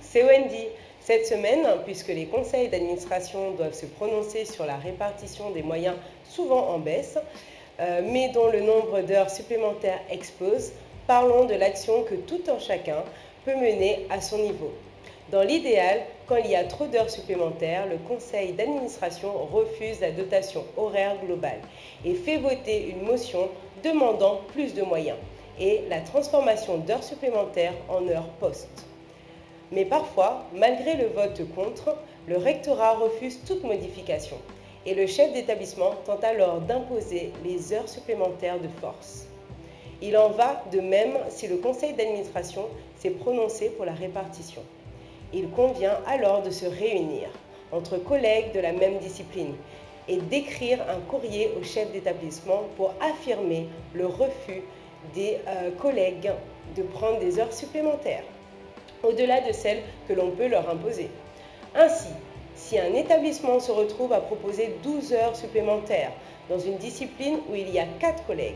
C'est Wendy. Cette semaine, puisque les conseils d'administration doivent se prononcer sur la répartition des moyens souvent en baisse, euh, mais dont le nombre d'heures supplémentaires explose, parlons de l'action que tout un chacun peut mener à son niveau. Dans l'idéal, quand il y a trop d'heures supplémentaires, le conseil d'administration refuse la dotation horaire globale et fait voter une motion demandant plus de moyens et la transformation d'heures supplémentaires en heures postes. Mais parfois, malgré le vote contre, le rectorat refuse toute modification et le chef d'établissement tente alors d'imposer les heures supplémentaires de force. Il en va de même si le conseil d'administration s'est prononcé pour la répartition. Il convient alors de se réunir entre collègues de la même discipline et d'écrire un courrier au chef d'établissement pour affirmer le refus des euh, collègues de prendre des heures supplémentaires au-delà de celles que l'on peut leur imposer. Ainsi, si un établissement se retrouve à proposer 12 heures supplémentaires dans une discipline où il y a 4 collègues,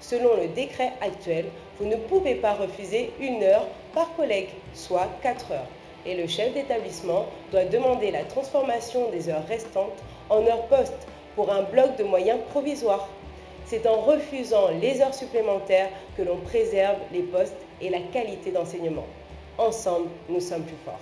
selon le décret actuel, vous ne pouvez pas refuser une heure par collègue, soit 4 heures. Et le chef d'établissement doit demander la transformation des heures restantes en heures postes pour un bloc de moyens provisoires. C'est en refusant les heures supplémentaires que l'on préserve les postes et la qualité d'enseignement. Ensemble, nous sommes plus forts.